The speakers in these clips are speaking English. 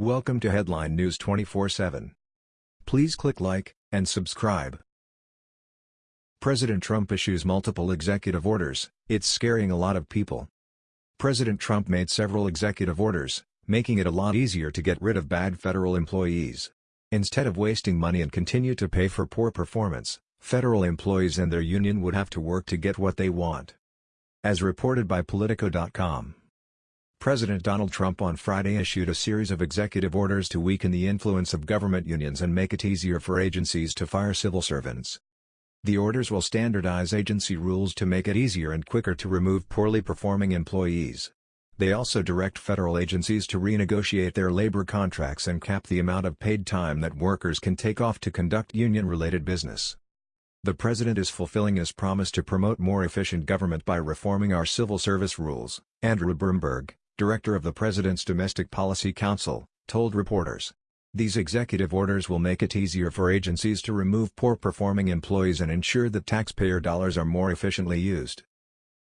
Welcome to Headline News 24/7. Please click like and subscribe. President Trump issues multiple executive orders. It's scaring a lot of people. President Trump made several executive orders, making it a lot easier to get rid of bad federal employees. Instead of wasting money and continue to pay for poor performance, federal employees and their union would have to work to get what they want. As reported by Politico.com. President Donald Trump on Friday issued a series of executive orders to weaken the influence of government unions and make it easier for agencies to fire civil servants. The orders will standardize agency rules to make it easier and quicker to remove poorly performing employees. They also direct federal agencies to renegotiate their labor contracts and cap the amount of paid time that workers can take off to conduct union-related business. The president is fulfilling his promise to promote more efficient government by reforming our civil service rules, Andrew Bremberg, director of the President's Domestic Policy Council, told reporters. These executive orders will make it easier for agencies to remove poor-performing employees and ensure that taxpayer dollars are more efficiently used.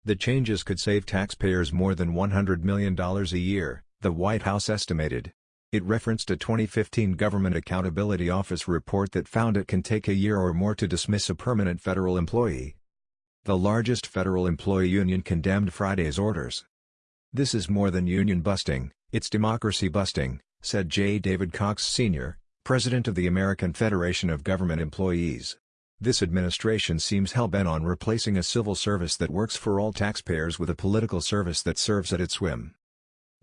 The changes could save taxpayers more than $100 million a year, the White House estimated. It referenced a 2015 Government Accountability Office report that found it can take a year or more to dismiss a permanent federal employee. The largest federal employee union condemned Friday's orders. This is more than union busting, it's democracy busting, said J. David Cox Sr., president of the American Federation of Government Employees. This administration seems hell-bent on replacing a civil service that works for all taxpayers with a political service that serves at its whim.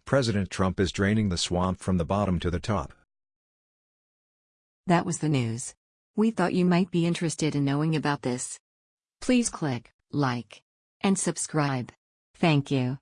President Trump is draining the swamp from the bottom to the top. That was the news. We thought you might be interested in knowing about this. Please click like and subscribe. Thank you.